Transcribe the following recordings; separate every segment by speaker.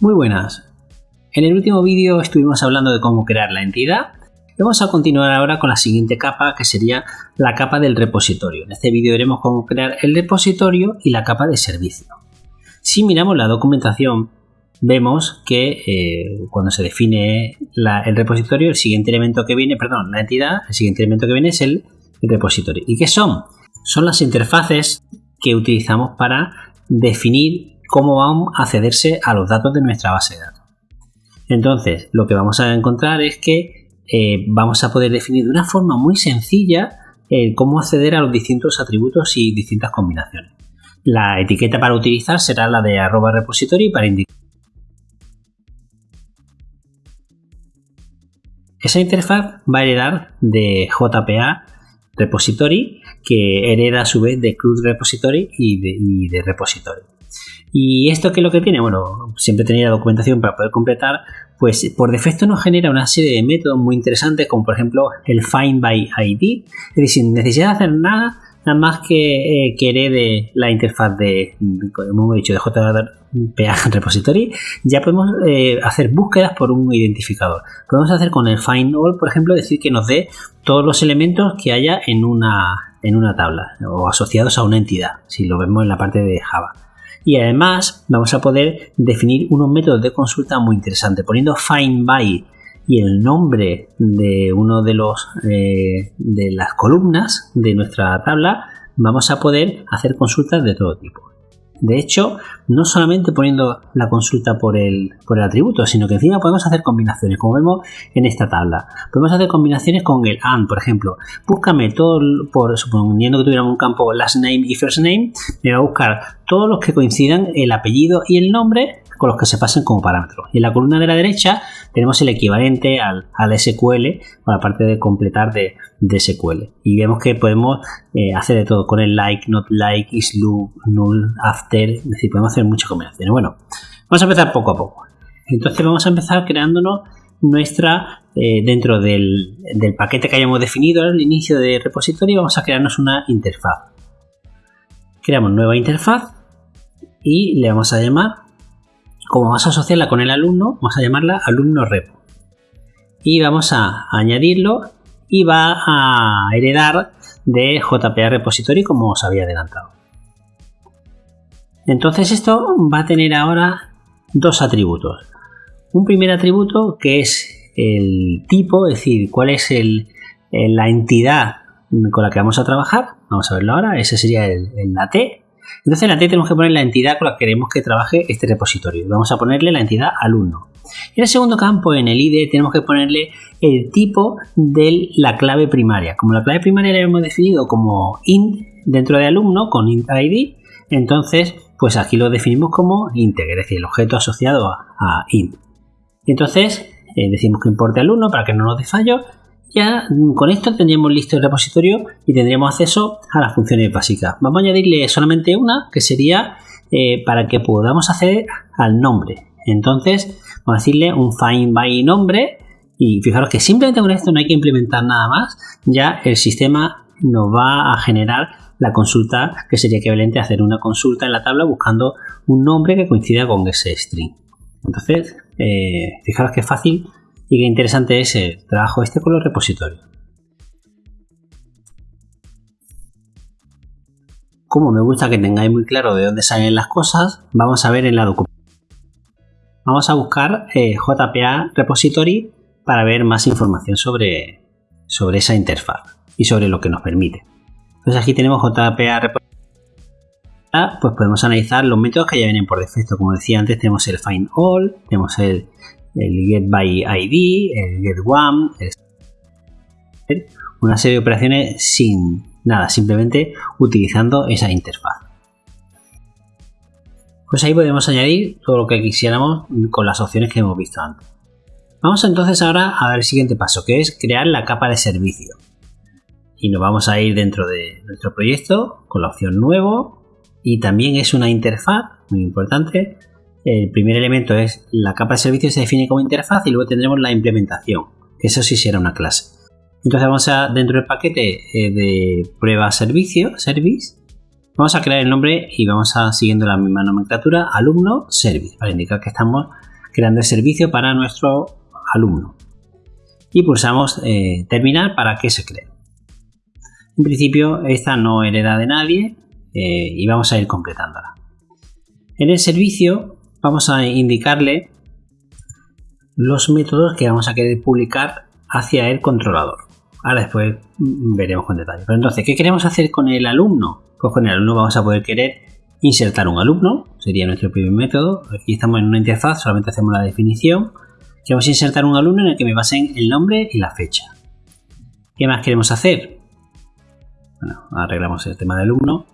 Speaker 1: Muy buenas. En el último vídeo estuvimos hablando de cómo crear la entidad. Vamos a continuar ahora con la siguiente capa que sería la capa del repositorio. En este vídeo veremos cómo crear el repositorio y la capa de servicio. Si miramos la documentación vemos que eh, cuando se define el repositorio el siguiente elemento que viene, perdón, la entidad, el siguiente elemento que viene es el, el repositorio. ¿Y qué son? Son las interfaces que utilizamos para definir cómo van a accederse a los datos de nuestra base de datos. Entonces, lo que vamos a encontrar es que eh, vamos a poder definir de una forma muy sencilla eh, cómo acceder a los distintos atributos y distintas combinaciones. La etiqueta para utilizar será la de arroba repository para indicar. Esa interfaz va a heredar de JPA repository que hereda a su vez de CRUD repository y de, y de repository. ¿Y esto qué es lo que tiene? Bueno, siempre tenía la documentación para poder completar, pues por defecto nos genera una serie de métodos muy interesantes como por ejemplo el find by ID, es decir, sin necesidad de hacer nada, nada más que eh, que herede la interfaz de, como hemos dicho, de JPA Repository, ya podemos eh, hacer búsquedas por un identificador. Podemos hacer con el find all, por ejemplo, decir que nos dé todos los elementos que haya en una, en una tabla o asociados a una entidad, si lo vemos en la parte de Java y además vamos a poder definir unos métodos de consulta muy interesantes poniendo find by y el nombre de uno de los eh, de las columnas de nuestra tabla vamos a poder hacer consultas de todo tipo de hecho, no solamente poniendo la consulta por el, por el atributo, sino que encima podemos hacer combinaciones, como vemos en esta tabla. Podemos hacer combinaciones con el AND, por ejemplo. Búscame todo, por, suponiendo que tuviéramos un campo last name y first name, me va a buscar todos los que coincidan el apellido y el nombre con los que se pasen como parámetros. Y en la columna de la derecha tenemos el equivalente al, SQL para la parte de completar de, SQL. Y vemos que podemos eh, hacer de todo con el like, not like, is loop, null, after, es decir, podemos hacer muchas combinaciones. Bueno, vamos a empezar poco a poco. Entonces vamos a empezar creándonos nuestra, eh, dentro del, del, paquete que hayamos definido al inicio de repositorio, vamos a crearnos una interfaz. Creamos nueva interfaz y le vamos a llamar como vamos a asociarla con el alumno, vamos a llamarla alumno repo. Y vamos a añadirlo y va a heredar de JPA Repository como os había adelantado. Entonces esto va a tener ahora dos atributos. Un primer atributo que es el tipo, es decir, cuál es la entidad con la que vamos a trabajar. Vamos a verlo ahora, ese sería el, el entonces en la tenemos que poner la entidad con la que queremos que trabaje este repositorio. Vamos a ponerle la entidad alumno. En el segundo campo, en el ID, tenemos que ponerle el tipo de la clave primaria. Como la clave primaria la hemos definido como int dentro de alumno con int ID, entonces pues aquí lo definimos como integer, es decir, el objeto asociado a, int. Entonces eh, decimos que importe alumno para que no nos dé fallo ya con esto tendríamos listo el repositorio y tendríamos acceso a las funciones básicas. Vamos a añadirle solamente una que sería eh, para que podamos acceder al nombre. Entonces vamos a decirle un find by nombre y fijaros que simplemente con esto no hay que implementar nada más. Ya el sistema nos va a generar la consulta que sería equivalente a hacer una consulta en la tabla buscando un nombre que coincida con ese string. Entonces, eh, fijaros que es fácil y qué interesante es el trabajo este con los repositorios. Como me gusta que tengáis muy claro de dónde salen las cosas, vamos a ver en la documentación. Vamos a buscar eh, JPA Repository para ver más información sobre, sobre esa interfaz y sobre lo que nos permite. Entonces aquí tenemos JPA Repository. Pues podemos analizar los métodos que ya vienen por defecto. Como decía antes, tenemos el find all, tenemos el el get by ID, el get one, una serie de operaciones sin nada, simplemente utilizando esa interfaz. Pues ahí podemos añadir todo lo que quisiéramos con las opciones que hemos visto antes. Vamos entonces ahora a ver el siguiente paso, que es crear la capa de servicio. Y nos vamos a ir dentro de nuestro proyecto con la opción nuevo y también es una interfaz muy importante el primer elemento es la capa de servicio se define como interfaz y luego tendremos la implementación, que eso sí será una clase. Entonces vamos a, dentro del paquete eh, de prueba servicio, service, vamos a crear el nombre y vamos a, siguiendo la misma nomenclatura, alumno service, para indicar que estamos creando el servicio para nuestro alumno. Y pulsamos eh, terminar para que se cree. En principio esta no hereda de nadie eh, y vamos a ir completándola. En el servicio vamos a indicarle los métodos que vamos a querer publicar hacia el controlador. Ahora después veremos con detalle. Pero entonces, ¿qué queremos hacer con el alumno? Pues con el alumno vamos a poder querer insertar un alumno, sería nuestro primer método. Aquí estamos en una interfaz, solamente hacemos la definición. Queremos insertar un alumno en el que me basen el nombre y la fecha. ¿Qué más queremos hacer? Bueno, arreglamos el tema del alumno.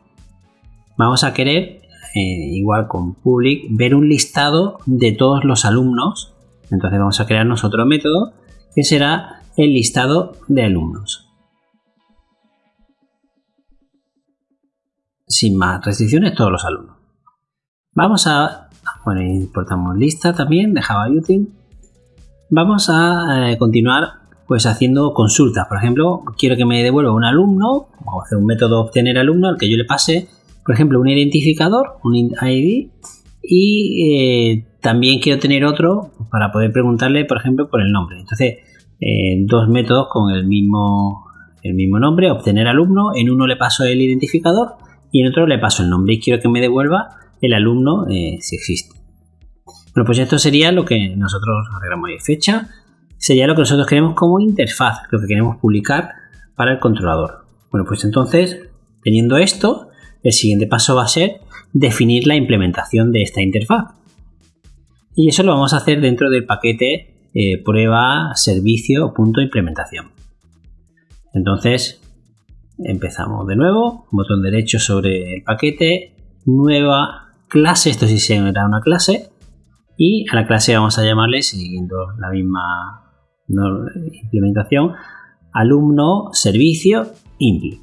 Speaker 1: Vamos a querer, eh, igual con public, ver un listado de todos los alumnos. Entonces vamos a crearnos otro método que será el listado de alumnos. Sin más restricciones, todos los alumnos. Vamos a, bueno, importamos lista también de Java Util. Vamos a eh, continuar pues haciendo consultas. Por ejemplo, quiero que me devuelva un alumno, vamos a hacer un método obtener alumno al que yo le pase, por ejemplo, un identificador, un ID, y eh, también quiero tener otro para poder preguntarle, por ejemplo, por el nombre. Entonces, eh, dos métodos con el mismo, el mismo nombre, obtener alumno, en uno le paso el identificador y en otro le paso el nombre y quiero que me devuelva el alumno eh, si existe. Bueno, pues esto sería lo que nosotros arreglamos de fecha, sería lo que nosotros queremos como interfaz, lo que queremos publicar para el controlador. Bueno, pues entonces, teniendo esto, el siguiente paso va a ser definir la implementación de esta interfaz. Y eso lo vamos a hacer dentro del paquete eh, prueba servicio punto implementación. Entonces empezamos de nuevo, botón derecho sobre el paquete, nueva clase, esto sí será una clase, y a la clase vamos a llamarle, siguiendo la misma implementación, alumno servicio impli,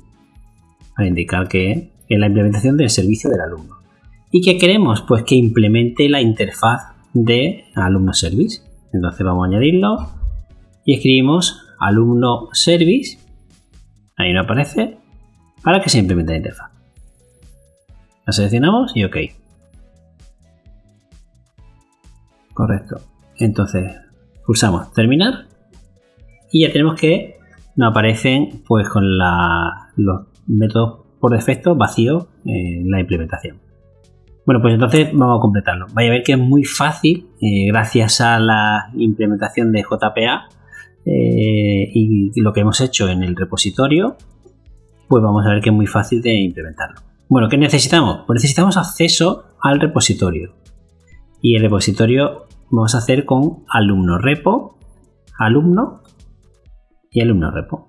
Speaker 1: para indicar que es la implementación del servicio del alumno. ¿Y qué queremos? Pues que implemente la interfaz de alumno service. Entonces vamos a añadirlo y escribimos alumno service, ahí no aparece, para que se implemente la interfaz. La seleccionamos y OK. Correcto. Entonces pulsamos terminar y ya tenemos que nos aparecen pues con los métodos por defecto vacíos en la implementación. Bueno, pues entonces vamos a completarlo. Vaya a ver que es muy fácil, eh, gracias a la implementación de JPA eh, y lo que hemos hecho en el repositorio, pues vamos a ver que es muy fácil de implementarlo. Bueno, ¿qué necesitamos? Pues necesitamos acceso al repositorio. Y el repositorio vamos a hacer con alumno repo, alumno y alumno repo.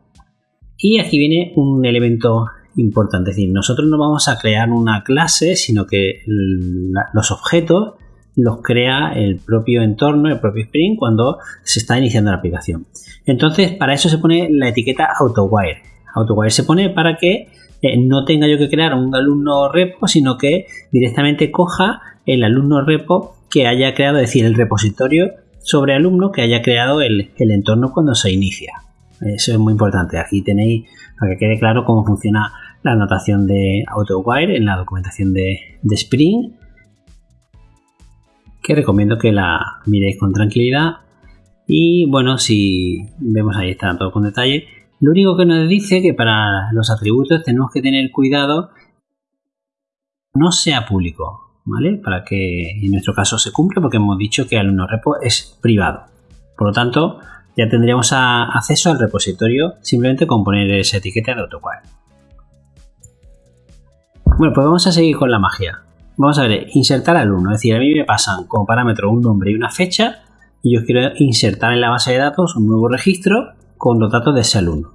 Speaker 1: Y aquí viene un elemento importante. Es decir, nosotros no vamos a crear una clase, sino que los objetos los crea el propio entorno, el propio Spring, cuando se está iniciando la aplicación. Entonces, para eso se pone la etiqueta AutoWire. AutoWire se pone para que eh, no tenga yo que crear un alumno repo, sino que directamente coja el alumno repo que haya creado, es decir, el repositorio sobre alumno que haya creado el, el entorno cuando se inicia. Eso es muy importante. Aquí tenéis para que quede claro cómo funciona la notación de AutoWire en la documentación de, Spring, que recomiendo que la miréis con tranquilidad. Y bueno, si vemos ahí está todo con detalle. Lo único que nos dice que para los atributos tenemos que tener cuidado no sea público, ¿vale? Para que en nuestro caso se cumpla, porque hemos dicho que alumno repo es privado. Por lo tanto, ya tendríamos acceso al repositorio simplemente con poner esa etiqueta de AutoWire. Bueno, pues vamos a seguir con la magia. Vamos a ver, insertar alumno. Es decir, a mí me pasan como parámetro un nombre y una fecha y yo quiero insertar en la base de datos un nuevo registro con los datos de ese alumno.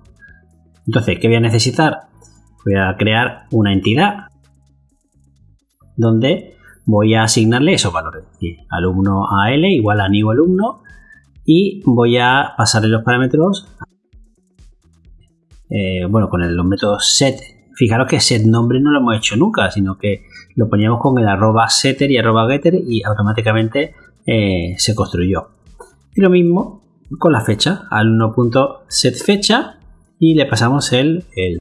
Speaker 1: Entonces, ¿qué voy a necesitar? Voy a crear una entidad donde voy a asignarle esos valores. alumno AL igual a new alumno y voy a pasarle los parámetros eh, bueno, con los métodos set Fijaros que set nombre no lo hemos hecho nunca, sino que lo poníamos con el arroba setter y arroba getter y automáticamente eh, se construyó. Y lo mismo con la fecha, al fecha y le pasamos el, el...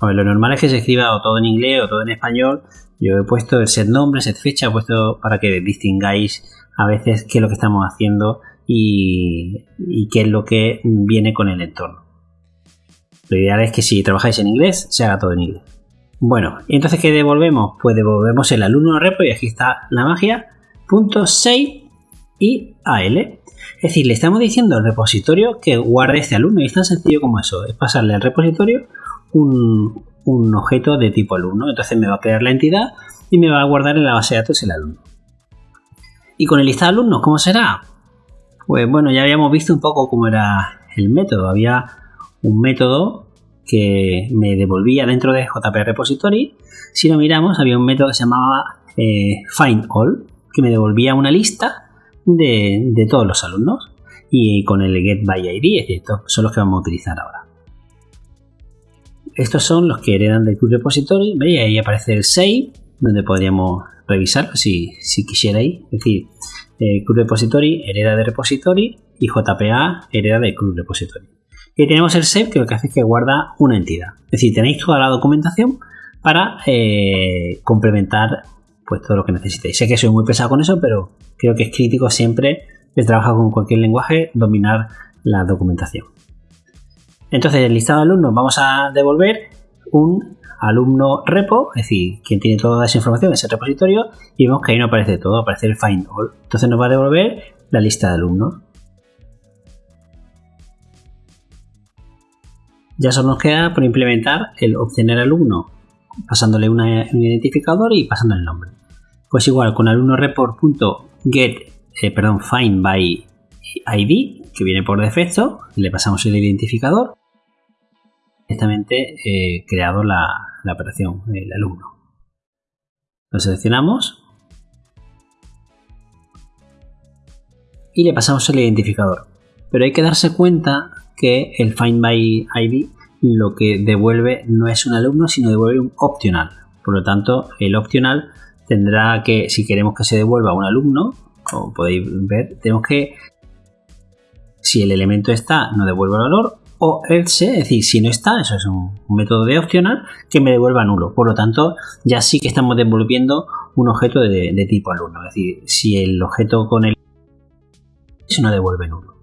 Speaker 1: lo normal es que se escriba o todo en inglés o todo en español Yo he puesto el set nombre, set fecha, he puesto para que distingáis a veces qué es lo que estamos haciendo y qué es lo que viene con el entorno. Lo ideal es que si trabajáis en inglés, se haga todo en inglés. Bueno, ¿y entonces qué devolvemos? Pues devolvemos el alumno repo y aquí está la magia. Punto save y AL. Es decir, le estamos diciendo al repositorio que guarde este alumno y es tan sencillo como eso. Es pasarle al repositorio un, un objeto de tipo alumno. Entonces me va a crear la entidad y me va a guardar en la base de datos el alumno. ¿Y con el listado alumnos cómo será? Pues bueno, ya habíamos visto un poco cómo era el método. Había un método que me devolvía dentro de JP Repository. Si lo miramos, había un método que se llamaba eh, que me devolvía una lista de, todos los alumnos. Y con el get by ID, es decir, estos son los que vamos a utilizar ahora. Estos son los que heredan del Club Repository. ¿Veis? Ahí aparece el save, donde podríamos revisar si, si quisierais. Es decir, eh, Repository hereda de Repository y JPA hereda de Club Repository. Y tenemos el save que lo que hace es que guarda una entidad. Es decir, tenéis toda la documentación para eh, complementar pues todo lo que necesitéis. Sé que soy muy pesado con eso, pero creo que es crítico siempre de trabajar con cualquier lenguaje dominar la documentación. Entonces, el listado de alumnos vamos a devolver un alumno repo, es decir, quien tiene toda esa información, ese repositorio, y vemos que ahí no aparece todo, aparece el find all. Entonces nos va a devolver la lista de alumnos. Ya solo nos queda por implementar el obtener alumno, pasándole un identificador y pasándole el nombre. Pues igual con alumno report.get, eh, perdón, find by ID, que viene por defecto, le pasamos el identificador directamente eh, creado la, la, operación, el alumno. Lo seleccionamos y le pasamos el identificador. Pero hay que darse cuenta que el Find by ID lo que devuelve no es un alumno, sino devuelve un optional. Por lo tanto, el optional tendrá que, si queremos que se devuelva un alumno, como podéis ver, tenemos que, si el elemento está, no devuelve el valor, o else, es decir, si no está, eso es un, método de opcional que me devuelva nulo. Por lo tanto, ya sí que estamos devolviendo un objeto de, tipo alumno. Es decir, si el objeto con el eso no devuelve nulo.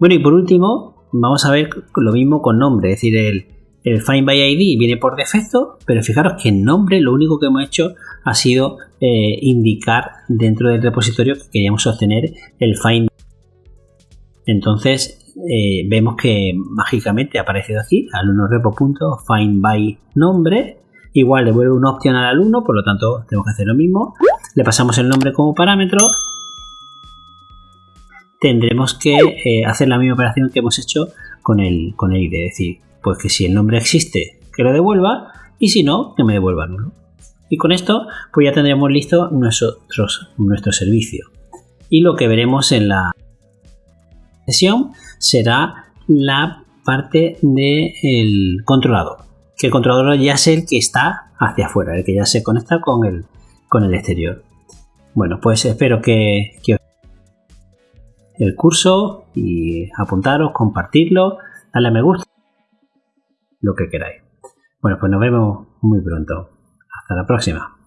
Speaker 1: Bueno, y por último, vamos a ver lo mismo con nombre, es decir, el, el find by ID viene por defecto, pero fijaros que en nombre lo único que hemos hecho ha sido eh, indicar dentro del repositorio que queríamos obtener el find. Entonces, eh, vemos que mágicamente ha aparecido aquí alumno find by nombre igual devuelve una opción al alumno por lo tanto tenemos que hacer lo mismo le pasamos el nombre como parámetro tendremos que eh, hacer la misma operación que hemos hecho con el, con el ID es decir pues que si el nombre existe que lo devuelva y si no que me devuelva nulo y con esto pues ya tendremos listo nuestro, servicio y lo que veremos en la sesión será la parte del controlador. Que el controlador ya es el que está hacia afuera, el que ya se conecta con el, con el exterior. Bueno, pues espero que, que el curso y apuntaros, compartirlo, darle a me gusta, lo que queráis. Bueno, pues nos vemos muy pronto. Hasta la próxima.